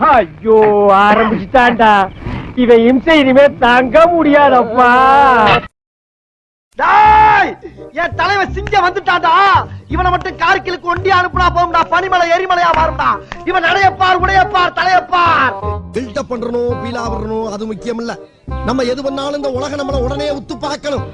ஐயோ ஆரம்பிச்சுட்டான்டா. இவன் இம்சை இனிமே தாங்க முடியாதப்பா. டேய் என் தலைவன் சிங்கம் வந்துட்டான்டா. இவனை மட்டும் கார்கிலுக்கு ஒண்டி அனுப்புனா போகும்டா. பனிமலை எரிமலையா மாறும்டா. இவன் நடையப்பார் உடையப்பார் தலையப்பார். பில்டப் பண்றணும் பீலா வரணும் அது முக்கியம் இல்ல நம்ம எது பண்ணாலும் இந்த உலகம் நம்மள உடனே உத்து பார்க்கணும்.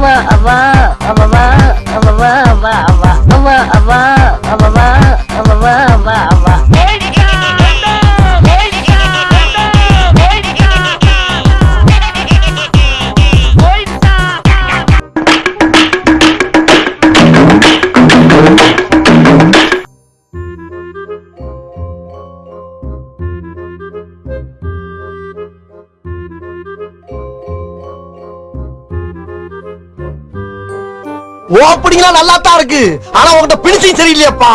الله الله الله الله الله الله الله الله ஓப்பனிங்லாம் நல்லா தான் இருக்கு. ஆனா உங்ககிட்ட பினிஷிங் சரியில்லையாப்பா.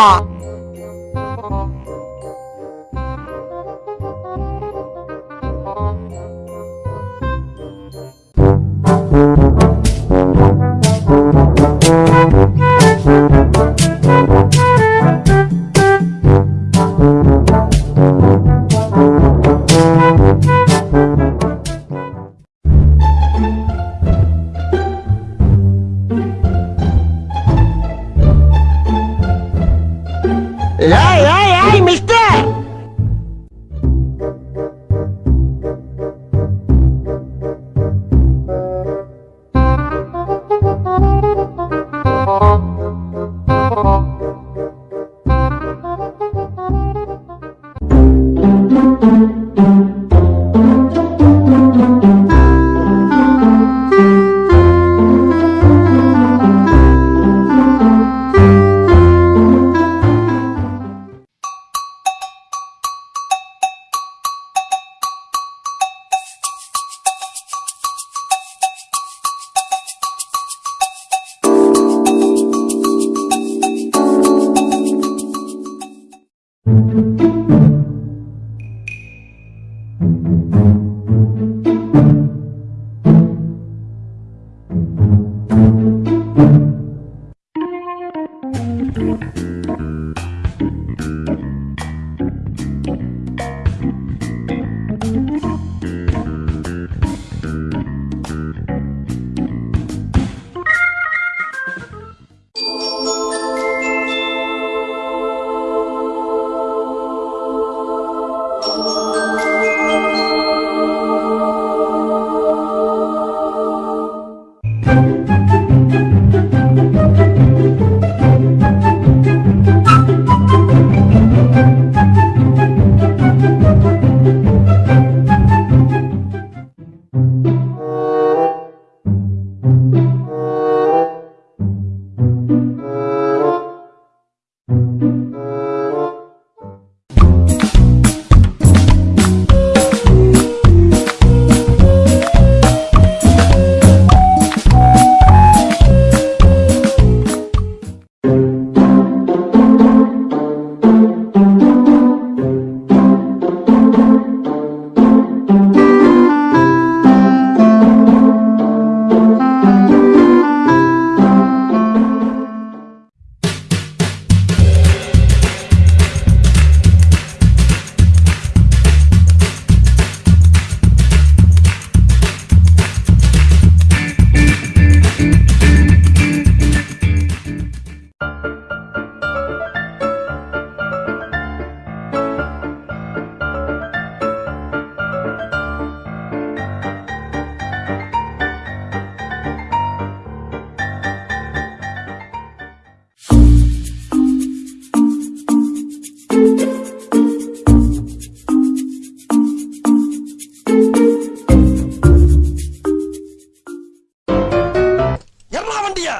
வண்டிய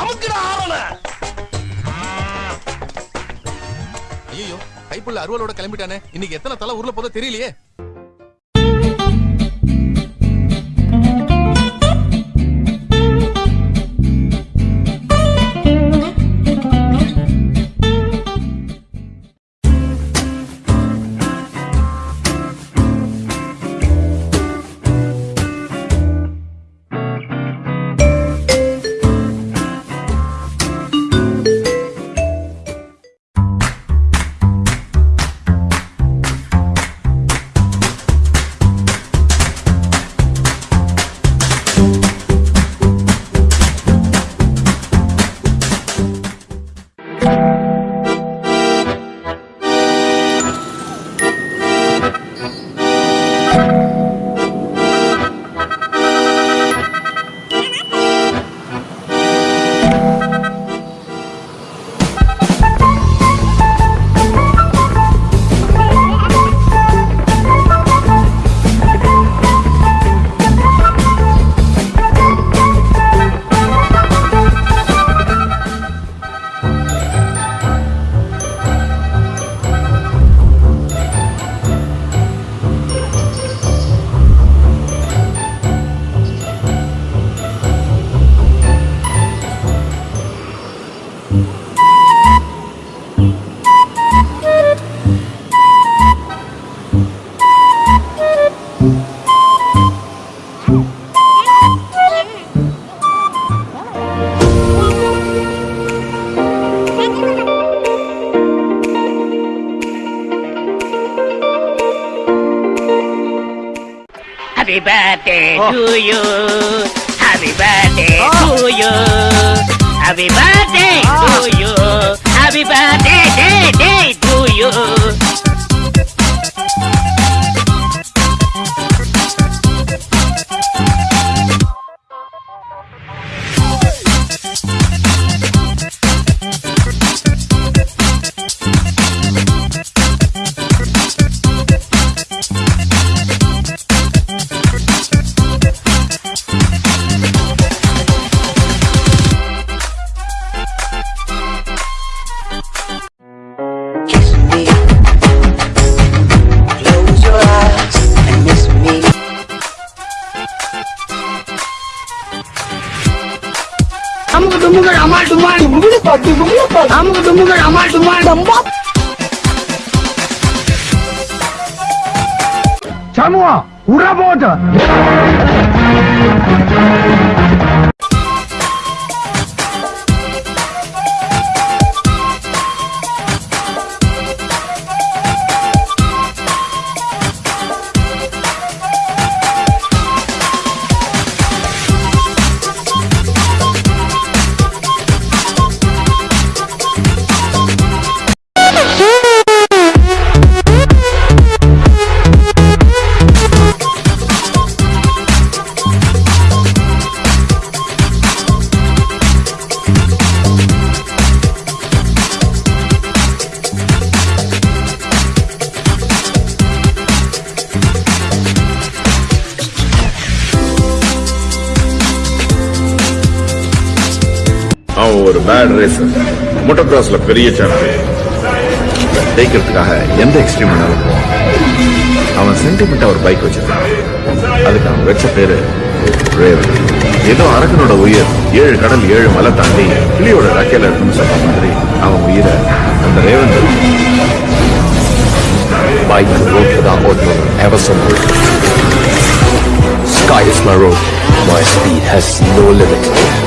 அமுக்குடா ஆரண ஐயோ கைப்புள்ள அருவலோட கிளம்பிட்டானே. இன்னைக்கு எத்தனை தலை ஊர்ல போதோ தெரியலையே. Happy birthday to you. Happy birthday Oh. to you. Happy birthday to you. Happy birthday day day to you. அமுக்கு டுமுகள் அமால் டுமால் அமுக்கு டுமுகள் அமால் டுமால் சமூகம் உற போட்டு ஒரு பேட் ரேசர் மோட்டர் கிராஸ்ல பெரிய சாம்பியன் ஜெயிக்கிறதுக்காக எந்த எக்ஸ்ட்ரீம் வேணாலும் போவான் அவன் சென்டிமெண்டா ஒரு பைக் வச்சிருக்கான் அதுக்கு அவன் வச்ச பேரு ரேவன் ஏதோ அரக்கனோட உயிர் ஏழு கடல் ஏழு மலை தாண்டி கிளியோட ரக்கையில இருக்குன்னு சொன்ன மாதிரி அவன் உயிரை அந்த ரேவன் பைக் ரோட்ல தான் without எவசம் ever so much. Sky is my road. My speed has no limit.